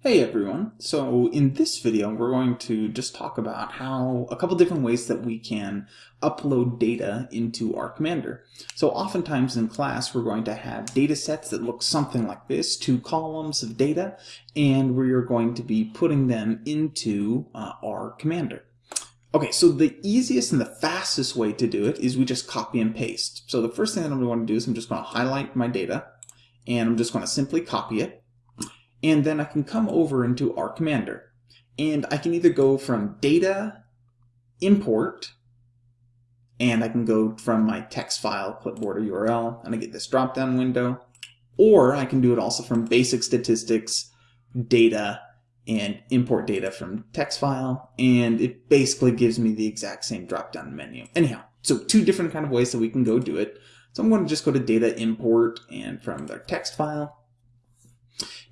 Hey everyone! So in this video we're going to just talk about how a couple different ways that we can upload data into R Commander. So oftentimes in class we're going to have data sets that look something like this, two columns of data, and we are going to be putting them into uh, R Commander. Okay, so the easiest and the fastest way to do it is we just copy and paste. So the first thing that I'm going to do is I'm just going to highlight my data, and I'm just going to simply copy it and then I can come over into R Commander. And I can either go from data, import, and I can go from my text file, clipboard, or URL, and I get this drop-down window. Or I can do it also from basic statistics, data, and import data from text file, and it basically gives me the exact same drop-down menu. Anyhow, so two different kind of ways that we can go do it. So I'm going to just go to data import and from their text file,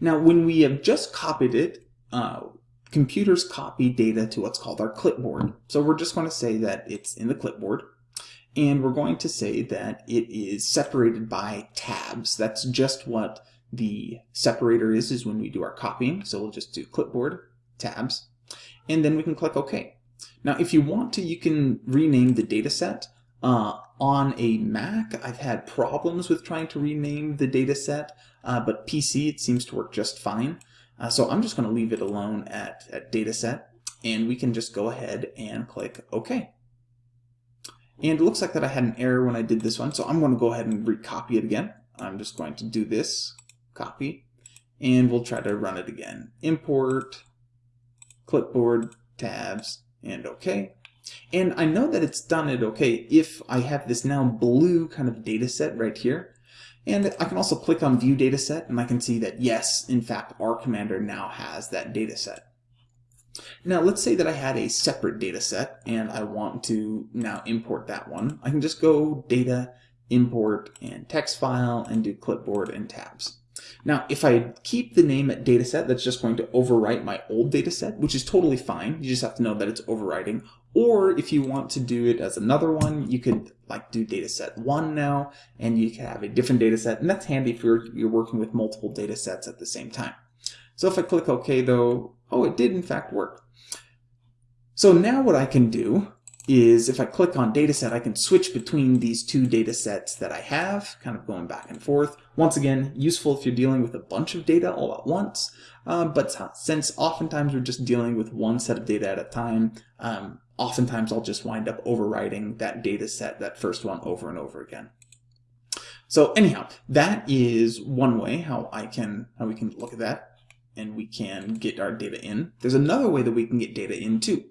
now, when we have just copied it, uh, computers copy data to what's called our clipboard. So we're just going to say that it's in the clipboard. And we're going to say that it is separated by tabs. That's just what the separator is, is when we do our copying. So we'll just do clipboard, tabs, and then we can click OK. Now, if you want to, you can rename the data set. Uh, on a Mac, I've had problems with trying to rename the data set, uh, but PC, it seems to work just fine. Uh, so I'm just going to leave it alone at, at dataset, and we can just go ahead and click OK. And it looks like that I had an error when I did this one, so I'm going to go ahead and recopy it again. I'm just going to do this, copy, and we'll try to run it again. Import, clipboard, tabs, and OK. And I know that it's done it okay if I have this now blue kind of data set right here. And I can also click on View Dataset, and I can see that yes, in fact, R Commander now has that data set. Now, let's say that I had a separate data set, and I want to now import that one. I can just go Data, Import, and Text File, and do Clipboard and Tabs. Now, if I keep the name at dataset, that's just going to overwrite my old dataset, which is totally fine. You just have to know that it's overwriting. Or if you want to do it as another one, you could like do data set one now, and you can have a different data set, and that's handy if you're, you're working with multiple data sets at the same time. So if I click OK though, oh, it did in fact work. So now what I can do is if I click on dataset, I can switch between these two data sets that I have, kind of going back and forth. Once again, useful if you're dealing with a bunch of data all at once, um, but since oftentimes we're just dealing with one set of data at a time, um, oftentimes I'll just wind up overwriting that data set, that first one over and over again. So anyhow, that is one way how I can how we can look at that and we can get our data in. There's another way that we can get data in too.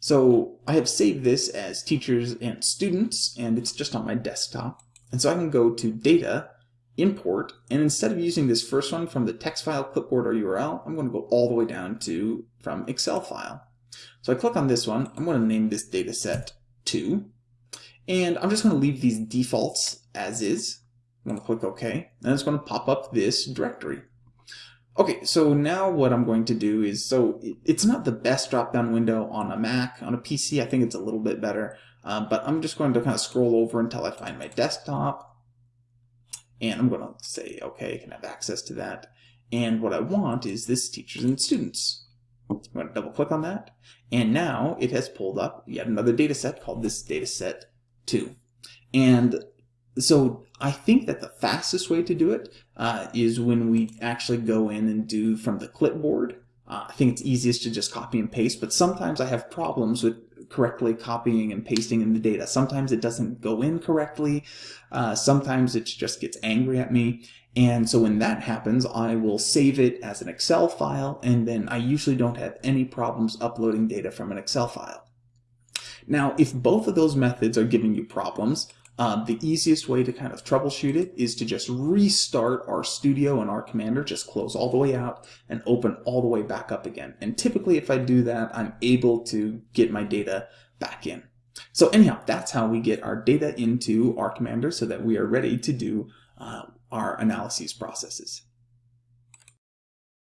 So I have saved this as teachers and students, and it's just on my desktop. And so I can go to Data, Import, and instead of using this first one from the text file, clipboard, or URL, I'm going to go all the way down to from Excel file. So I click on this one. I'm going to name this dataset 2. And I'm just going to leave these defaults as is. I'm going to click OK, and it's going to pop up this directory. Okay, so now what I'm going to do is, so it's not the best drop-down window on a Mac. On a PC, I think it's a little bit better. Uh, but I'm just going to kind of scroll over until I find my desktop. And I'm going to say, okay, I can have access to that. And what I want is this teachers and students. I'm going to double click on that. And now it has pulled up yet another data set called this data set 2. And so I think that the fastest way to do it uh, is when we actually go in and do from the clipboard. Uh, I think it's easiest to just copy and paste, but sometimes I have problems with correctly copying and pasting in the data. Sometimes it doesn't go in correctly. Uh, sometimes it just gets angry at me. And so when that happens, I will save it as an Excel file, and then I usually don't have any problems uploading data from an Excel file. Now, if both of those methods are giving you problems, uh, the easiest way to kind of troubleshoot it is to just restart RStudio and R Commander, just close all the way out and open all the way back up again. And typically if I do that, I'm able to get my data back in. So anyhow, that's how we get our data into R Commander so that we are ready to do uh, our analyses processes.